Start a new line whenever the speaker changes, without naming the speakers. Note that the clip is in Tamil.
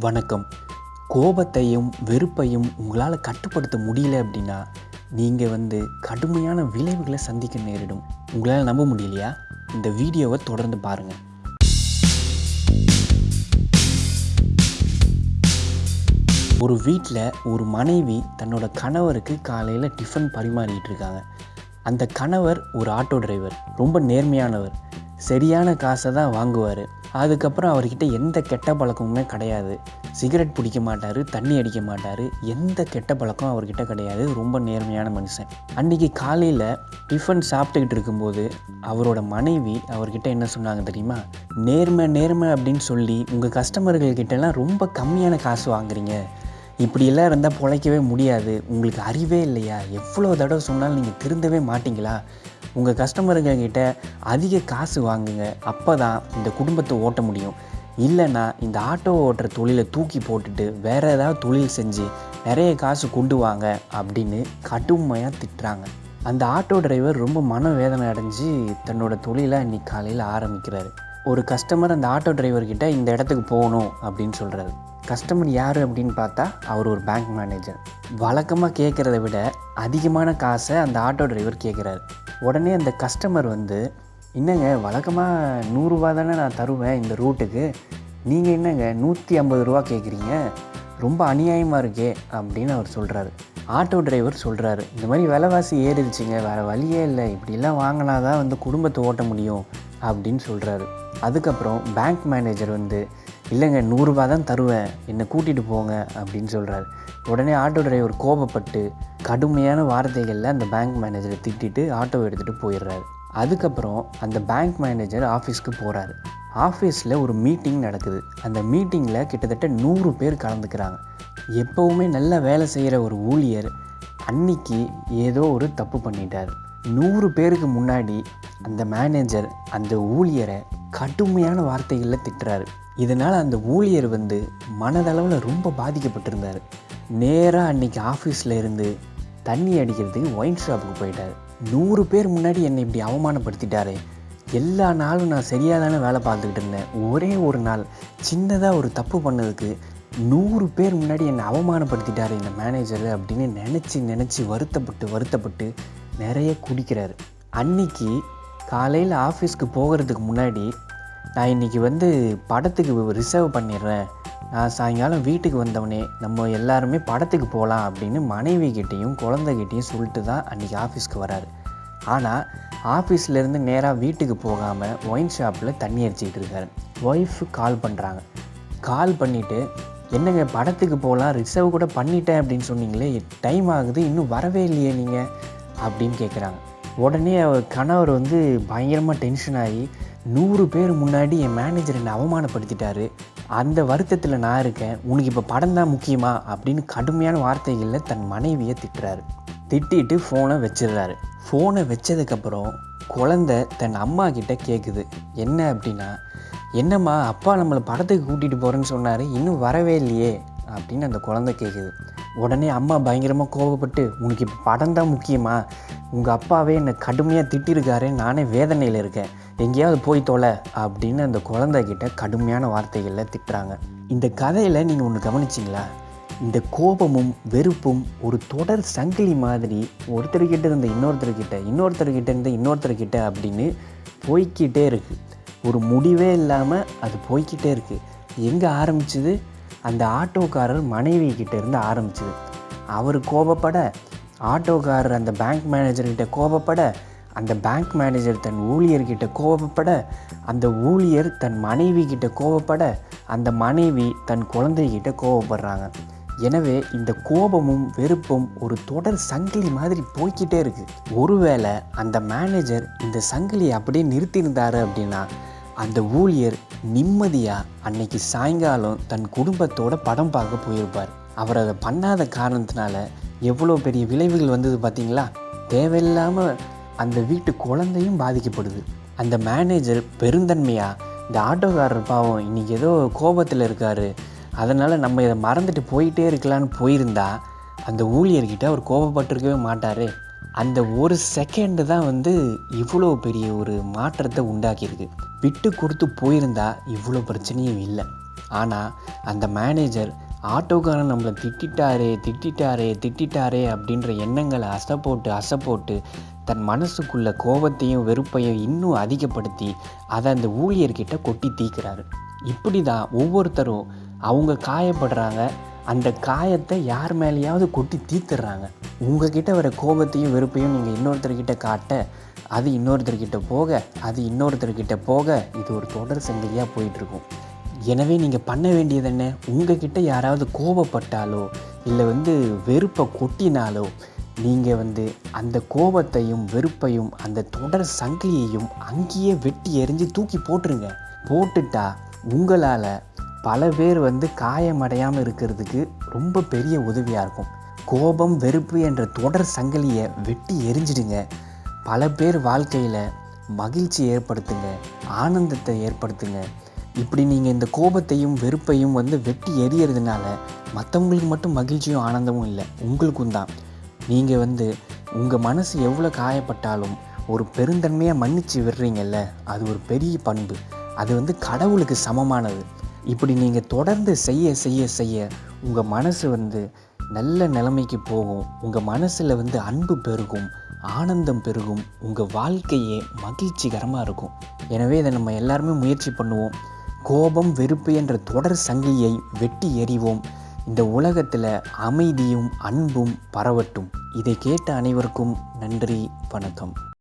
வணக்கம். கோபத்தையும் வெறுப்பையும் உங்களால் கட்டுப்படுத்த முடியல அப்படின்னா நீங்கள் வந்து கடுமையான விளைவுகளை சந்திக்க நேரிடும். உங்களால் நம்ப முடியலையா? இந்த வீடியோவை தொடர்ந்து பாருங்கள் ஒரு வீட்டில் ஒரு மனைவி தன்னோட கணவருக்கு காலையில் டிஃபன் பரிமாறிட்டு இருக்காங்க. அந்த கணவர் ஒரு ஆட்டோ டிரைவர் ரொம்ப நேர்மையானவர். சரியான காசை தான் வாங்குவார். அதுக்கப்புறம் அவர்கிட்ட எந்த கெட்ட பழக்கமுமே கிடையாது. சிகரெட் பிடிக்க மாட்டார் தண்ணி அடிக்க மாட்டார் எந்த கெட்ட பழக்கம் அவர்கிட்ட கிடையாது. ரொம்ப நேர்மையான மனுஷன். அன்றைக்கி காலையில் டிஃபன் சாப்பிட்டுக்கிட்டு இருக்கும்போது அவரோட மனைவி அவர்கிட்ட என்ன சொன்னாங்க தெரியுமா? நேர்மை நேர்மை அப்படின்னு சொல்லி உங்கள் கஸ்டமர்கள்கிட்டலாம் ரொம்ப கம்மியான காசு வாங்குறீங்க. இப்படியெல்லாம் இருந்தால் பிழைக்கவே முடியாது. உங்களுக்கு அறிவே இல்லையா? எவ்வளோ தடவை சொன்னாலும் நீங்கள் திருந்தவே மாட்டிங்களா? உங்கள் கஸ்டமருங்கக்கிட்ட அதிக காசு வாங்குங்க. அப்போ தான் இந்த குடும்பத்தை ஓட்ட முடியும். இல்லைன்னா இந்த ஆட்டோ ஓட்டுற தொழிலை தூக்கி போட்டுட்டு வேறு ஏதாவது தொழில் செஞ்சு நிறைய காசு கொண்டு வாங்க அப்படின்னு கடுமையாக திட்டுறாங்க. அந்த ஆட்டோ டிரைவர் ரொம்ப மனவேதனை அடைஞ்சு தன்னோட தொழிலை இன்றைக்கி காலையில் ஆரம்பிக்கிறாரு. ஒரு கஸ்டமர் அந்த ஆட்டோ டிரைவர்கிட்ட இந்த இடத்துக்கு போகணும் அப்படின்னு சொல்கிறாரு கஸ்டமர் யார் அப்படின்னு பார்த்தா அவர் ஒரு பேங்க் மேனேஜர் வழக்கமாக கேட்குறத விட அதிகமான காசை அந்த ஆட்டோ டிரைவர் கேட்குறாரு. உடனே அந்த கஸ்டமர் வந்து என்னங்க வழக்கமாக நூறுரூவா தானே நான் தருவேன் இந்த ரூட்டுக்கு நீங்கள் என்னங்க நூற்றி ஐம்பது ரூபா கேட்குறீங்க ரொம்ப அநியாயமாக இருக்கே அப்படின்னு அவர் சொல்கிறாரு ஆட்டோ டிரைவர் சொல்கிறாரு இந்த மாதிரி விலைவாசி ஏறிடுச்சுங்க வேறு வழியே இல்லை. இப்படிலாம் வாங்கினா தான் வந்து குடும்பத்தை ஓட்ட முடியும் அப்படின்னு சொல்கிறாரு அதுக்கப்புறம் பேங்க் மேனேஜர் வந்து இல்லைங்க நூறுரூபா தான் தருவேன். என்னை கூட்டிகிட்டு போங்க அப்படின்னு சொல்கிறாரு உடனே ஆட்டோ டிரைவர் கோபப்பட்டு கடுமையான வார்த்தைகளில் அந்த பேங்க் மேனேஜரை திட்டிட்டு ஆட்டோ எடுத்துகிட்டு போயிடுறாரு. அதுக்கப்புறம் அந்த பேங்க் மேனேஜர் ஆஃபீஸ்க்கு போகிறாரு ஆஃபீஸில் ஒரு மீட்டிங் நடக்குது. அந்த மீட்டிங்கில் கிட்டத்தட்ட நூறு பேர் கலந்துக்கிறாங்க. எப்போவுமே நல்லா வேலை செய்கிற ஒரு ஊழியர் அன்னைக்கு ஏதோ ஒரு தப்பு பண்ணிட்டார். நூறு பேருக்கு முன்னாடி அந்த மேனேஜர் அந்த ஊழியரை கடுமையான வார்த்தைகளில் திட்டுறாரு. இதனால் அந்த ஊழியர் வந்து மனதளவில் ரொம்ப பாதிக்கப்பட்டிருந்தார். நேராக அன்னைக்கு ஆஃபீஸில் இருந்து தண்ணி அடிக்கிறதுக்கு ஒயின் ஷாப்புக்கு போயிட்டார். நூறு பேர் முன்னாடி என்னை இப்படி அவமானப்படுத்திட்டாரே. எல்லா நாளும் நான் சரியாக தானே வேலை பார்த்துக்கிட்டு இருந்தேன். ஒரே ஒரு நாள் சின்னதாக ஒரு தப்பு பண்ணதுக்கு நூறு பேர் முன்னாடி என்னை அவமானப்படுத்திட்டார் இந்த மேனேஜர் அப்படின்னு நினச்சி நினச்சி வருத்தப்பட்டு வருத்தப்பட்டு நிறைய குடிக்கிறார். அன்னைக்கு காலையில் ஆஃபீஸ்க்கு போகிறதுக்கு முன்னாடி நான் இன்றைக்கி வந்து படத்துக்கு ரிசர்வ் பண்ணிடுறேன். நான் சாயங்காலம் வீட்டுக்கு வந்தவொடனே நம்ம எல்லாருமே படத்துக்கு போகலாம் அப்படின்னு மனைவிக்கிட்டேயும் குழந்தைகிட்டையும் சொல்லிட்டு தான் அன்றைக்கி ஆஃபீஸ்க்கு வராரு. ஆனால் ஆஃபீஸ்லேருந்து நேராக வீட்டுக்கு போகாமல் ஒயின் ஷாப்பில் தண்ணி அடிச்சிக்கிட்டு இருக்காரு. ஒய்ஃபு கால் பண்ணுறாங்க கால் பண்ணிவிட்டு என்னங்க படத்துக்கு போகலாம் ரிசர்வ் கூட பண்ணிட்டேன் அப்படின்னு சொன்னீங்களே டைம் ஆகுது இன்னும் வரவே இல்லையே நீங்கள் அப்படின்னு கேட்குறாங்க உடனே அவர் கணவர் வந்து பயங்கரமாக டென்ஷன் ஆகி நூறு பேர் முன்னாடி என் மேனேஜர் என்னை அவமானப்படுத்திட்டாரு. அந்த வருத்தத்தில் நான் இருக்கேன். உனக்கு இப்போ படம் தான் முக்கியமா? அப்படின்னு கடுமையான வார்த்தைகளில் தன் மனைவியை திட்டுறாரு. திட்டிட்டு ஃபோனை வச்சிடுறாரு. ஃபோனை வச்சதுக்கப்புறம் குழந்த தன் அம்மா கிட்ட கேட்குது என்ன அப்படின்னா என்னம்மா அப்பா நம்மளை படத்துக்கு கூட்டிகிட்டு போகிறேன்னு சொன்னார். இன்னும் வரவே இல்லையே. அப்படின்னு அந்த குழந்தை கேட்குது உடனே அம்மா பயங்கரமாக கோவப்பட்டு உனக்கு இப்போ படம் தான் முக்கியமா? உங்கள் அப்பாவே என்னை கடுமையாக திட்டிருக்காரு. நானே வேதனையில் இருக்கேன். எங்கேயாவது போய் தொலை அப்படின்னு அந்த குழந்தைகிட்ட கடுமையான வார்த்தைகளில் திட்டுறாங்க. இந்த கதையில் நீங்கள் ஒன்று கவனிச்சிங்களா? இந்த கோபமும் வெறுப்பும் ஒரு தொடர் சங்கிலி மாதிரி ஒருத்தர்கிட்ட இருந்த இன்னொருத்தர்கிட்ட இன்னொருத்தர்கிட்ட இருந்த இன்னொருத்தர்கிட்ட அப்படின்னு போய்க்கிட்டே இருக்குது ஒரு முடிவே இல்லாமல் அது போய்க்கிட்டே இருக்குது எங்கே ஆரம்பிச்சது? அந்த ஆட்டோக்காரர் மனைவி கிட்டே இருந்து ஆரம்பிச்சது. அவர் கோபப்பட ஆட்டோக்காரர் அந்த பேங்க் மேனேஜர்கிட்ட கோபப்பட அந்த பேங்க் மேனேஜர் தன் ஊழியர்கிட்ட கோபப்பட அந்த ஊழியர் தன் மனைவி கிட்ட கோபப்பட அந்த மனைவி தன் குழந்தைகிட்ட கோபப்படுறாங்க. எனவே இந்த கோபமும் வெறுப்பும் ஒரு தொடர் சங்கிலி மாதிரி போய்கிட்டே இருக்குது ஒருவேளை அந்த மேனேஜர் இந்த சங்கிலியை அப்படியே நிறுத்தியிருந்தாரு அப்படின்னா அந்த ஊழியர் நிம்மதியாக அன்னைக்கு சாயங்காலம் தன் குடும்பத்தோட படம் பார்க்க போயிருப்பார். அவர் அதை பண்ணாத காரணத்தினால எவ்வளோ பெரிய விளைவுகள் வந்தது பார்த்தீங்களா? தேவையில்லாமல் அந்த வீட்டு குழந்தையும் பாதிக்கப்படுது. அந்த மேனேஜர் பெருந்தன்மையாக இந்த ஆட்டோக்காரர் பாவம் இன்றைக்கி ஏதோ கோபத்தில் இருக்கார். அதனால் நம்ம இதை மறந்துட்டு போயிட்டே இருக்கலான்னு போயிருந்தா அந்த ஊழியர்கிட்ட அவர் கோபப்பட்டிருக்கவே மாட்டார். அந்த ஒரு செகண்டு தான் வந்து இவ்வளோ பெரிய ஒரு மாற்றத்தை உண்டாக்கியிருக்கு. விட்டு கொடுத்து போயிருந்தா இவ்வளோ பிரச்சனையும் இல்லை. ஆனால் அந்த மேனேஜர் ஆட்டோக்காரன் நம்மளை திட்டிட்டாரே திட்டிட்டாரே திட்டிட்டாரே அப்படின்ற எண்ணங்களை அசப்போட்டு அசப்போட்டு தன் மனசுக்குள்ள கோபத்தையும் வெறுப்பையும் இன்னும் அதிகப்படுத்தி அதை அந்த ஊழியர்கிட்ட கொட்டி தீக்கிறாரு. இப்படி தான் ஒவ்வொருத்தரும் அவங்க காயப்படுறாங்க அந்த காயத்தை யார் மேலேயாவது கொட்டி தீர்த்துடுறாங்க. உங்ககிட்ட வர கோபத்தையும் வெறுப்பையும் நீங்கள் இன்னொருத்தர்கிட்ட காட்ட அது இன்னொருத்தர்கிட்ட போக அது இன்னொருத்தர்கிட்ட போக இது ஒரு தொடர் சங்கிலியாக போயிட்டுருக்கும். எனவே நீங்கள் பண்ண வேண்டியது என்ன? உங்ககிட்ட யாராவது கோபப்பட்டாலோ இல்லை வந்து வெறுப்பை கொட்டினாலோ நீங்கள் வந்து அந்த கோபத்தையும் வெறுப்பையும் அந்த தொடர் சங்கிலியையும் அங்கேயே வெட்டி எறிஞ்சு தூக்கி போட்டுருங்க. போட்டுட்டா உங்களால் பல பேர் வந்து காயமடையாமல் இருக்கிறதுக்கு ரொம்ப பெரிய உதவியாக இருக்கும். கோபம் வெறுப்பு என்ற தொடர் சங்கிலியை வெட்டி எரிஞ்சிடுங்க. பல பேர் வாழ்க்கையில் மகிழ்ச்சி ஏற்படுத்துங்க ஆனந்தத்தை ஏற்படுத்துங்க. இப்படி நீங்கள் இந்த கோபத்தையும் வெறுப்பையும் வந்து வெட்டி எரியறதுனால மற்றவங்களுக்கு மட்டும் மகிழ்ச்சியும் ஆனந்தமும் இல்லை உங்களுக்கும் தான். நீங்கள் வந்து உங்கள் மனசு எவ்வளோ காயப்பட்டாலும் ஒரு பெருந்தன்மையாக மன்னிச்சு விடுறீங்கல்ல அது ஒரு பெரிய பண்பு. அது வந்து கடவுளுக்கு சமமானது. இப்படி நீங்கள் தொடர்ந்து செய்ய செய்ய செய்ய உங்கள் மனசு வந்து நல்ல நிலைமைக்கு போகும். உங்கள் மனசில் வந்து அன்பு பெருகும் ஆனந்தம் பெருகும் உங்கள் வாழ்க்கையே மகிழ்ச்சிகரமாக இருக்கும். எனவே இதை நம்ம எல்லாருமே முயற்சி பண்ணுவோம். கோபம் வெறுப்பு என்ற தொடர் சங்கிலியை வெட்டி எறிவோம். இந்த உலகத்தில் அமைதியும் அன்பும் பரவட்டும். இதை கேட்ட அனைவருக்கும் நன்றி வணக்கம்.